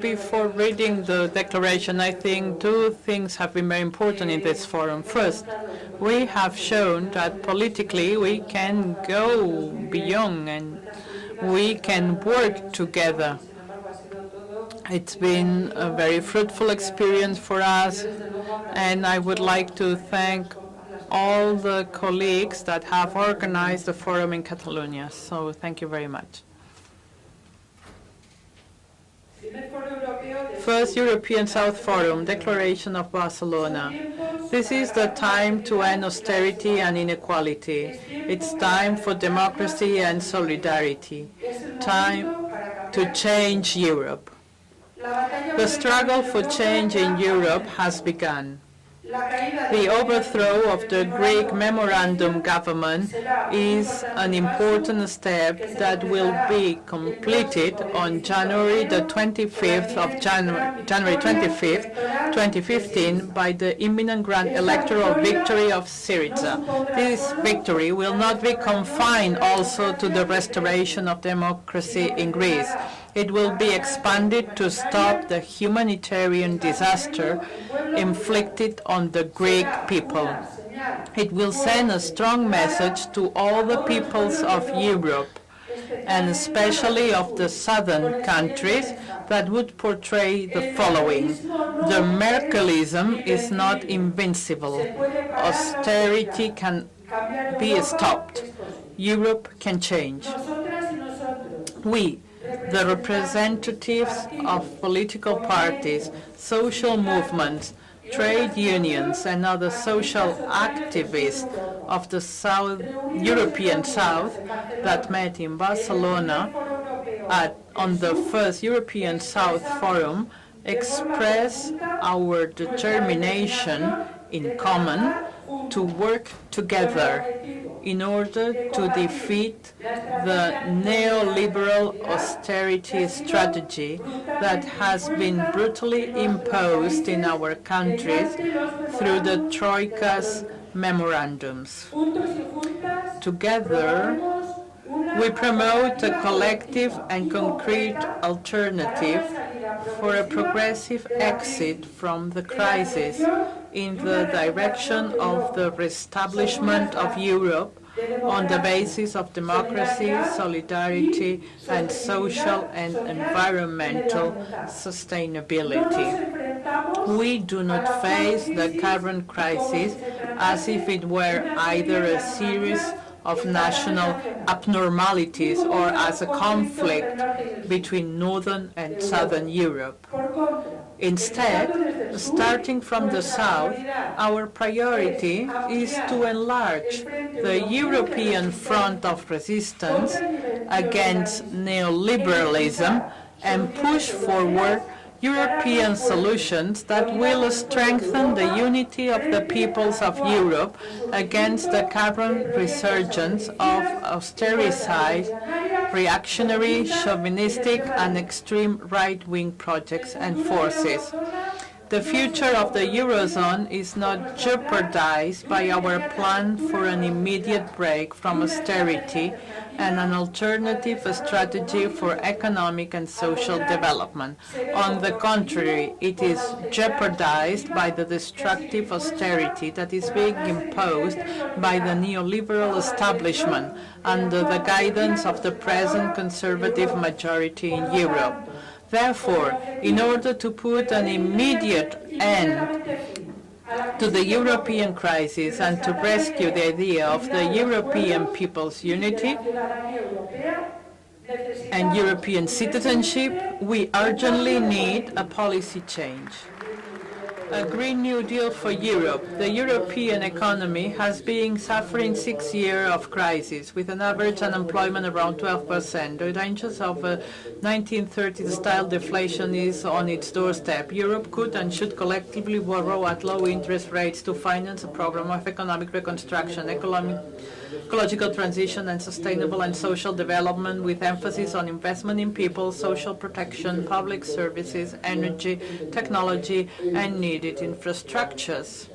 Before reading the declaration, I think two things have been very important in this forum. First, we have shown that politically we can go beyond and we can work together. It's been a very fruitful experience for us, and I would like to thank all the colleagues that have organized the forum in Catalonia. So thank you very much. First European South Forum, Declaration of Barcelona. This is the time to end austerity and inequality. It's time for democracy and solidarity. Time to change Europe. The struggle for change in Europe has begun. The overthrow of the Greek memorandum government is an important step that will be completed on January the 25th of January, January 25th, 2015 by the imminent grand electoral victory of Syriza. This victory will not be confined also to the restoration of democracy in Greece. It will be expanded to stop the humanitarian disaster inflicted on the Greek people. It will send a strong message to all the peoples of Europe, and especially of the southern countries, that would portray the following. The Merkelism is not invincible. Austerity can be stopped. Europe can change. We, the representatives of political parties, social movements, trade unions and other social activists of the South, European South that met in Barcelona at, on the first European South Forum express our determination in common to work together in order to defeat the neoliberal austerity strategy that has been brutally imposed in our countries through the Troika's memorandums. Together, we promote a collective and concrete alternative for a progressive exit from the crisis in the direction of the reestablishment of Europe on the basis of democracy, solidarity, and social and environmental sustainability. We do not face the current crisis as if it were either a series of national abnormalities or as a conflict between Northern and Southern Europe. Instead, starting from the south, our priority is to enlarge the European front of resistance against neoliberalism and push forward European solutions that will strengthen the unity of the peoples of Europe against the current resurgence of austericide, reactionary, chauvinistic, and extreme right-wing projects and forces. The future of the Eurozone is not jeopardized by our plan for an immediate break from austerity and an alternative strategy for economic and social development. On the contrary, it is jeopardized by the destructive austerity that is being imposed by the neoliberal establishment under the guidance of the present conservative majority in Europe. Therefore, in order to put an immediate end to the European crisis and to rescue the idea of the European people's unity and European citizenship, we urgently need a policy change a Green New Deal for Europe. The European economy has been suffering six years of crisis, with an average unemployment around 12%. The dangers of uh, a 1930s-style deflation is on its doorstep. Europe could and should collectively borrow at low interest rates to finance a program of economic reconstruction, economic ecological transition and sustainable and social development with emphasis on investment in people, social protection, public services, energy, technology, and needed infrastructures.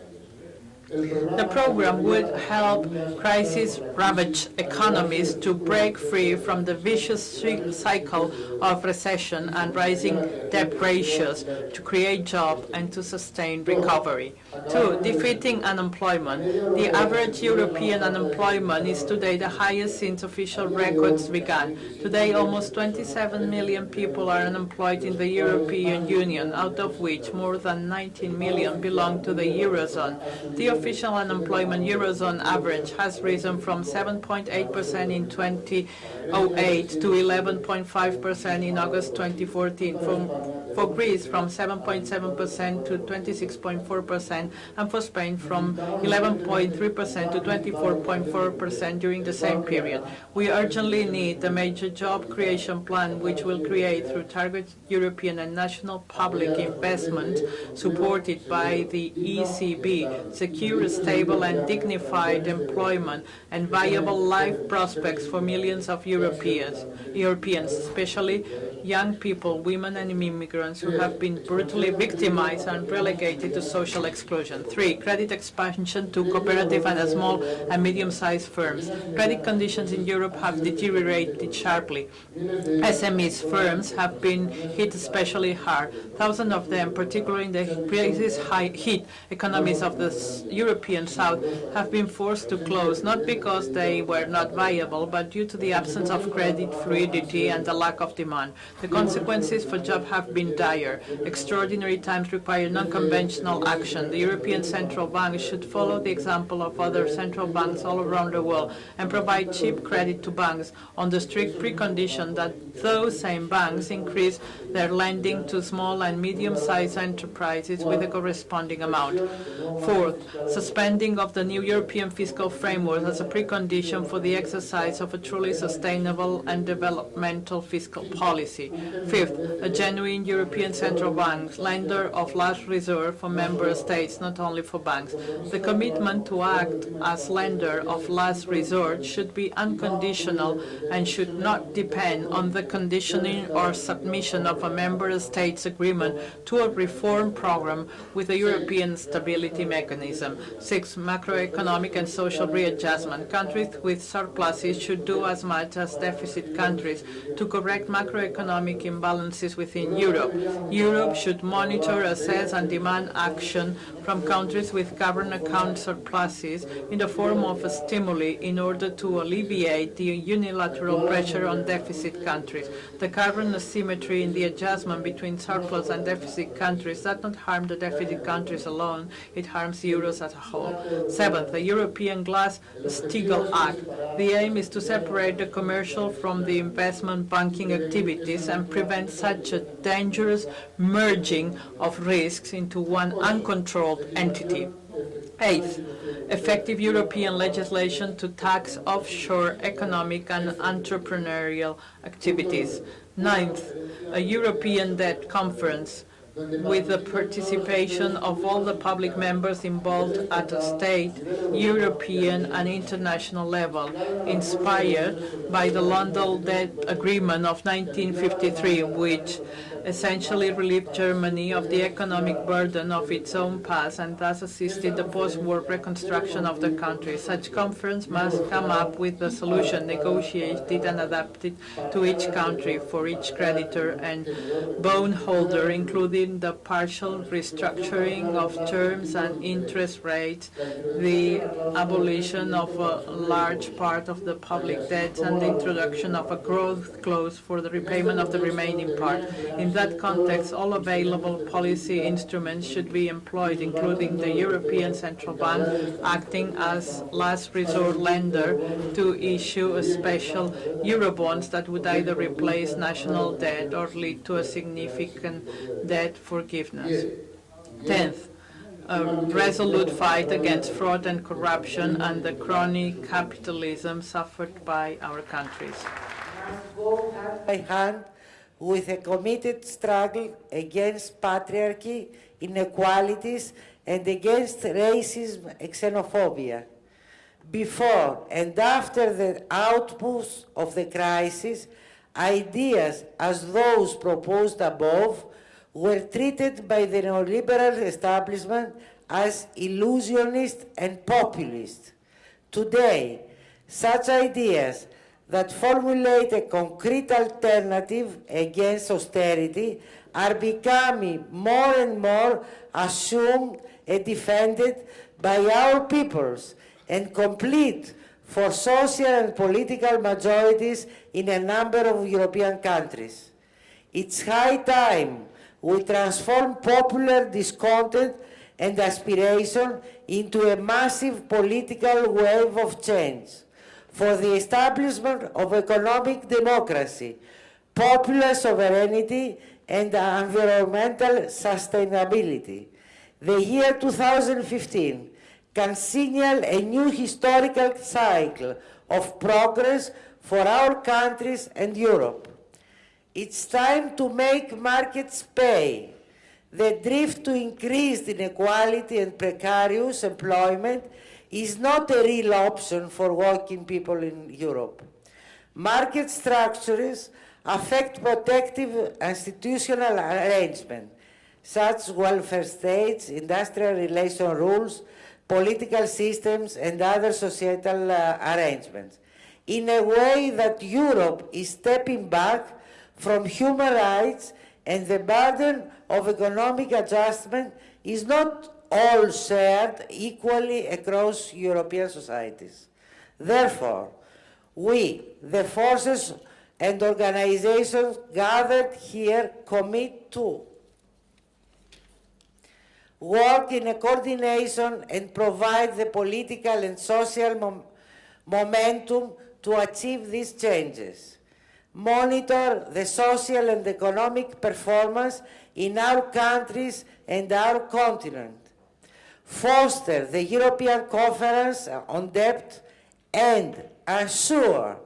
The program would help crisis-ravaged economies to break free from the vicious cycle of recession and rising debt ratios, to create jobs and to sustain recovery. Two, defeating unemployment. The average European unemployment is today the highest since official records began. Today, almost 27 million people are unemployed in the European Union, out of which more than 19 million belong to the Eurozone. The official unemployment Eurozone average has risen from 7.8% in 2008 to 11.5% in August 2014. From, for Greece, from 7.7% to 26.4%, and for Spain, from 11.3% to 24.4% during the same period. We urgently need a major job creation plan which will create through targeted European and national public investment supported by the ECB, secure, stable and dignified employment and viable life prospects for millions of Europeans, Europeans, especially young people, women and immigrants who have been brutally victimized and relegated to social exclusion. Three, credit expansion to cooperative and small and medium-sized firms. Credit conditions in Europe have deteriorated sharply. SMEs firms have been hit especially hard. Thousands of them, particularly in the crisis high hit economies of the European South, have been forced to close, not because they were not viable, but due to the absence of credit fluidity and the lack of demand. The consequences for jobs have been dire. Extraordinary times require non-conventional action. The European Central Bank should follow the example of other central banks all around the world and provide cheap credit to banks on the strict precondition that those same banks increase their lending to small and medium-sized enterprises with a corresponding amount. Fourth, suspending of the new European fiscal framework as a precondition for the exercise of a truly sustainable and developmental fiscal policy. Fifth, a genuine European Central Bank, lender of last resort for member states, not only for banks. The commitment to act as lender of last resort should be unconditional and should not depend on the conditioning or submission of a member state's agreement to a reform program with the European Stability Mechanism. Six, macroeconomic and social readjustment. Countries with surpluses should do as much as deficit countries to correct macroeconomic imbalances within Europe. Europe should monitor, assess and demand action from countries with current account surpluses in the form of a stimuli in order to alleviate the unilateral pressure on deficit countries. The current asymmetry in the adjustment between surplus and deficit countries does not harm the deficit countries alone, it harms euros as a whole. Seventh, the European Glass-Steagall Act. The aim is to separate the commercial from the investment banking activities and prevent such a dangerous merging of risks into one uncontrolled entity. Eighth, effective European legislation to tax offshore economic and entrepreneurial activities. Ninth, a European debt conference with the participation of all the public members involved at a state, European and international level, inspired by the London Debt Agreement of 1953, which essentially relieved Germany of the economic burden of its own past and thus assisted the post-war reconstruction of the country. Such conference must come up with a solution negotiated and adapted to each country for each creditor and bondholder, including the partial restructuring of terms and interest rates, the abolition of a large part of the public debt, and the introduction of a growth clause for the repayment of the remaining part. In that context, all available policy instruments should be employed, including the European Central Bank acting as last resort lender to issue a special Eurobonds that would either replace national debt or lead to a significant debt forgiveness. Tenth, a resolute fight against fraud and corruption and the crony capitalism suffered by our countries. With a committed struggle against patriarchy, inequalities, and against racism and xenophobia. Before and after the outburst of the crisis, ideas as those proposed above were treated by the neoliberal establishment as illusionist and populist. Today, such ideas that formulate a concrete alternative against austerity are becoming more and more assumed and defended by our peoples and complete for social and political majorities in a number of European countries. It's high time we transform popular discontent and aspiration into a massive political wave of change for the establishment of economic democracy, popular sovereignty, and environmental sustainability. The year 2015 can signal a new historical cycle of progress for our countries and Europe. It's time to make markets pay. The drift to increased inequality and precarious employment is not a real option for working people in Europe. Market structures affect protective institutional arrangement, such welfare states, industrial relation rules, political systems, and other societal uh, arrangements, in a way that Europe is stepping back from human rights and the burden of economic adjustment is not all shared equally across European societies. Therefore, we, the forces and organizations gathered here, commit to work in a coordination and provide the political and social mom momentum to achieve these changes. Monitor the social and economic performance in our countries and our continent. Foster the European Conference on Debt and ensure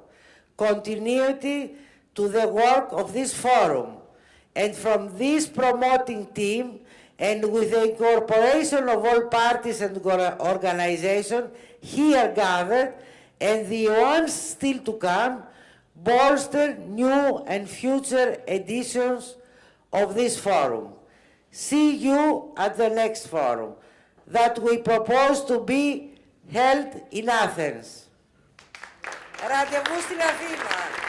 continuity to the work of this forum. And from this promoting team, and with the incorporation of all parties and organizations here gathered, and the ones still to come, bolster new and future editions of this forum. See you at the next forum that we propose to be held in Athens. Ραντεβού στην Αθήνα.